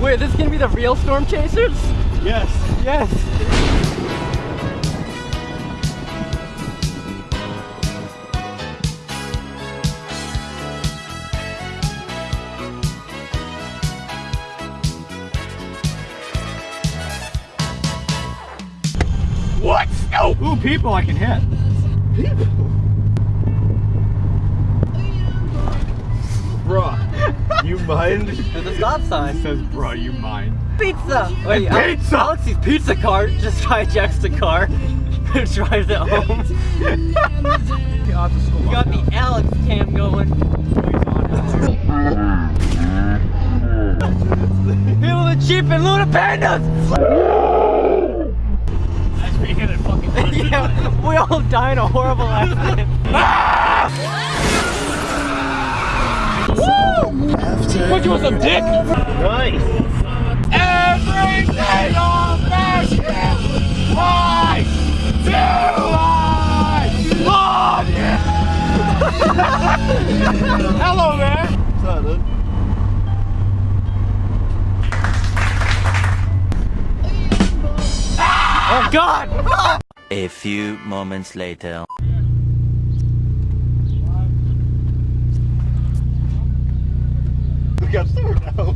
Wait, this is gonna be the real storm chasers? Yes. Yes. What? No. Ooh, people I can hit. People? Bruh, you mind? There's a stop sign. says, bro, you mind. Pizza! Wait, Al- Pizza! Alex's pizza cart just hijacks the car and drives it home. Get off the school. We got the Alex cam going. Feel the cheap and Luna Pandas! As we hit fucking yeah, we all die in a horrible accident. What you want some dick? Nice. Everything on that shit. Why do I love you? Hello there. What's up, dude? Oh god! A few moments later. We got sewer now. so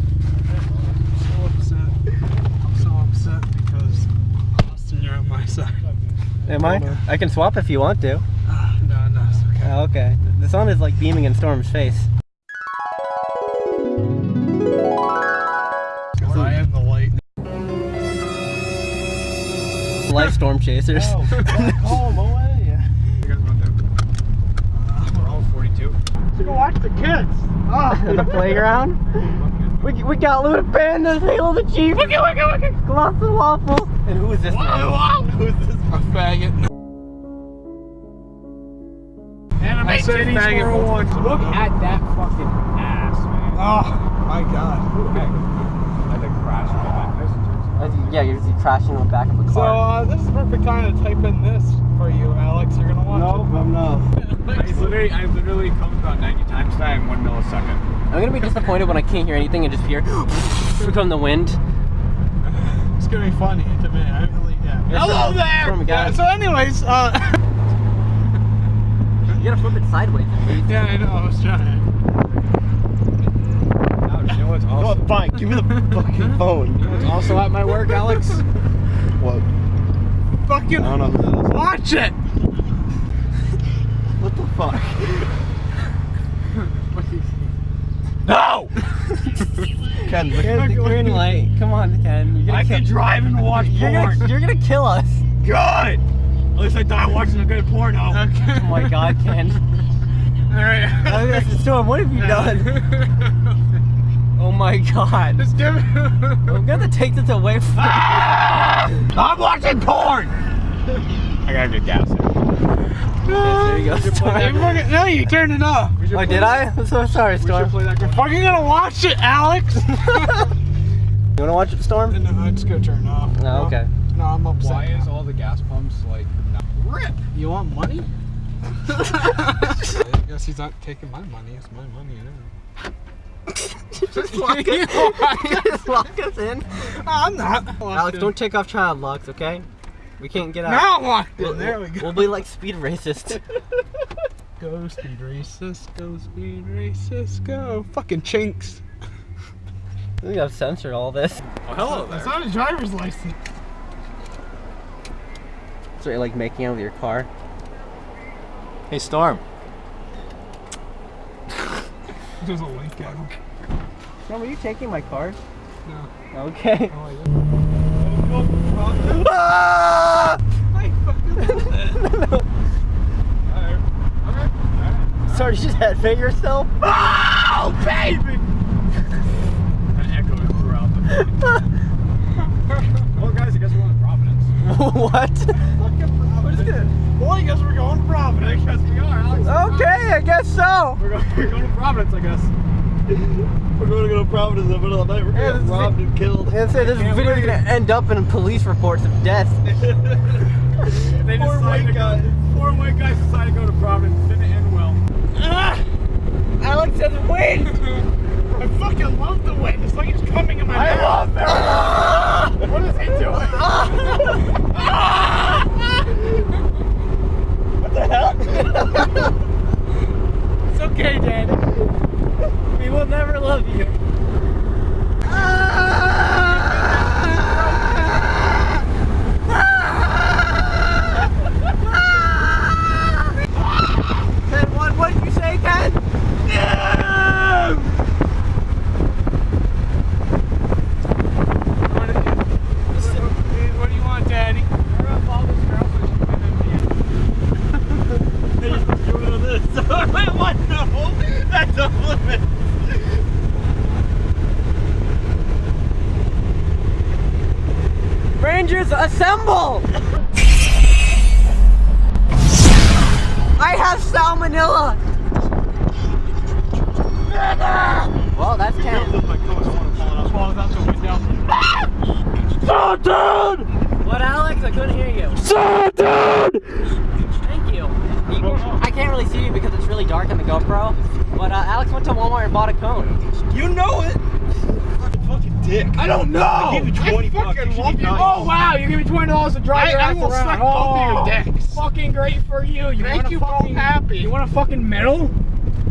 upset. I'm so upset because Austin, you're on my side. Am I? I can swap if you want to. Ah, no, no, it's okay. Oh, okay. The sun is like beaming in Storm's face. I am the light. Life Storm Chasers. Oh, him away. Yeah. You guys want that? We're all 42. Let's go watch the kids. At the playground. We, we got Luna Pandas, Halo the Chief, Wicka Wicka Wicka, Colossal Waffles. And who is this man? Who's this? A faggot. Anime I said titties faggot. 401. Look at that fucking ass, man. Oh, my God. I had to crash into that. Uh, Yeah, you're just crashing on the back of a So, car. uh, this is the perfect time to type in this for you, Alex. You're gonna watch Nope, I'm not. I literally, I literally comes about 90 times that in one millisecond. I'm gonna be disappointed when I can't hear anything and just hear from the wind. It's gonna be funny to me. I really, yeah. Hello there! Storm, Yeah, guys. so, anyways, uh, You gotta flip it sideways at yeah, I know. I was trying. Ouch, you know what's also, Oh, fine. Give me the fucking phone. what's also at my work, Alex? What? Fucking I don't know who that is. watch it. What the fuck? No! Ken, look Here's the green light. Come on, Ken. You're gonna I can drive and watch You're porn. gonna, you're gonna kill us. Good! At least I die watching a good porno. Okay. Oh my god, Ken. All right. Oh, that's the storm. What have you done? Oh my god. Just give it. I'm gonna take this away from Ah! I'm watching porn! I gotta get gas here. There you go, Hey, Storm. fucking- no, you turned it off. Oh, did I? I'm so sorry, Storm. Play that You're fucking gonna watch it, Alex. You wanna watch it, Storm? no, I'm just gonna turn it off. No, okay. No, I'm upset. Why is all the gas pumps like not rip? You want money? I guess he's not taking my money. It's my money. Just lock us, just lock us in. I'm not. Alex, don't take off child locks, okay? We can't get out. Now I'm locked We'll, in. There we go. we'll be like speed racists. Go speed racist. Go speed racist. Go. Fucking chinks. We gotta censor all this. Oh, hello That's not a driver's license. So you're like making out with your car. Hey, Storm. There's a link at him. Storm, are you taking my car? No. Okay. Oh, Oh, Sorry, you just had fit yourself? Oh, baby! An echo throughout the Well, guys, I guess we're going to Providence. what? We're just gonna. Well, I guess we're going to Providence. I guess we are, Alex. Okay, I guess so. We're going, we're going to Providence, I guess. We're going to go to Providence in the middle of the night. We're going to robbed and killed. Yeah, say. This video is going to end up in police reports of death. they poor white guys. Poor white guys decided to go to Providence. Didn't end well. Ah! Alex has the wind. I fucking love the wind. It's like it's coming in my I mouth. love that. Ah! what is he doing? Ah! ah! what the hell? it's okay, love you. Ken, what, what did you say, Ken? What do you- what do you want, Daddy? We're gonna follow this girl so she can Wait, what? No, that's a limit. Rangers, assemble! I have salmonella! Well, that's out. What, Alex? I couldn't hear you. Thank you. You- I can't really see you because it's really dark on the GoPro. But uh, Alex went to Walmart and bought a cone. You know it. Fucking dick. I don't know. I gave you 20 bucks. fucking You love you. Oh wow, you give me twenty dollars to drive I- your I ass will around. suck both of your Oh, dicks. Fucking great for you. You Make want a you both happy. You want a fucking medal?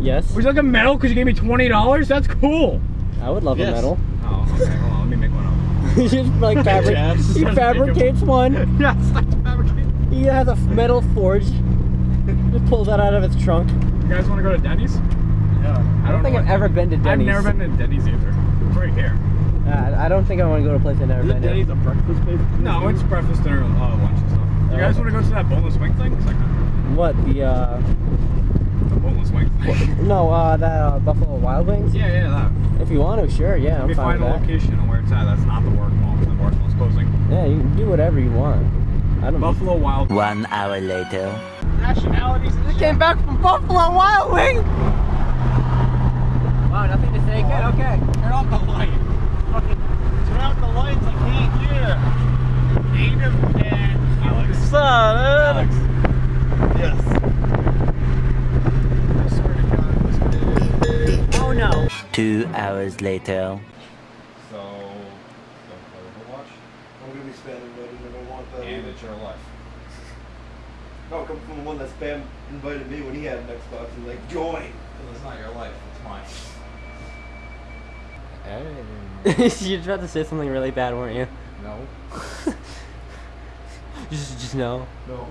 Yes. Would you like a medal because you gave me twenty dollars? That's cool. I would love Yes. a medal. Oh, okay. Hold on. Let me make one up. he just like fabric. Jabs. he fabricates one. yes, like to fabricate. He has a metal forge. Just pulls that out of its trunk. You guys want to go to Denny's? Yeah. I don't think I've ever been to Denny's. I've never been to Denny's either. It's right here. Uh, I don't think I want to go to a place I've never Is it been to. Denny's a breakfast place? No, it's breakfast, dinner, uh, lunch and stuff. You guys want to go to that boneless wing thing? I can. What the? uh The boneless wing thing. No, uh that uh, Buffalo Wild Wings. yeah, yeah, that. If you want to, sure. Yeah, Let I'm me fine find a that. location on where it's at. That's not the Warwick Mall. 'cause The Warwick Mall's closing. Yeah, you can do whatever you want. I don't. Buffalo Wild. One hour later. Nationalities. I came back from Buffalo Wild Wings. Wow, nothing to say. Good. Okay. Turn off the light. Fucking turn off the lights. I can't hear. Native and Alex. Son, Alex. Yes. I swear to God, this Oh no. Two hours later. So, don't play Overwatch, I'm gonna be spamming, buddy. I don't want that. and it's your life. No, come from the one that spam invited me when he had an Xbox and like join. Because it's not your life, it's mine. You're about to say something really bad, weren't you? No. Just, just no. No.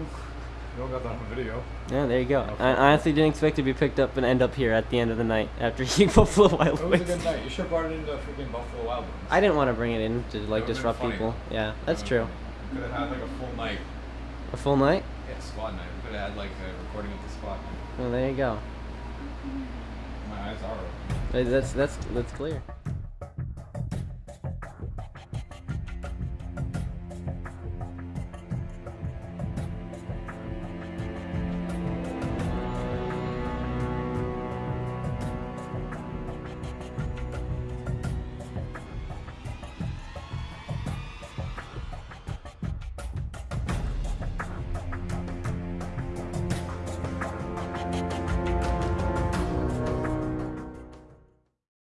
You don't got that on video. Yeah, there you go. I honestly didn't expect to be picked up and end up here at the end of the night after eating Buffalo Wild Wings. It was a good night. You should have brought it into freaking Buffalo Wild Wings. I didn't want to bring it in to like disrupt people. Yeah, that's You true. could have had like a full night. A full night? Yeah, squad night. We could have had like a recording of the squad night. Well, there you go. My eyes are open. That's that's that's clear.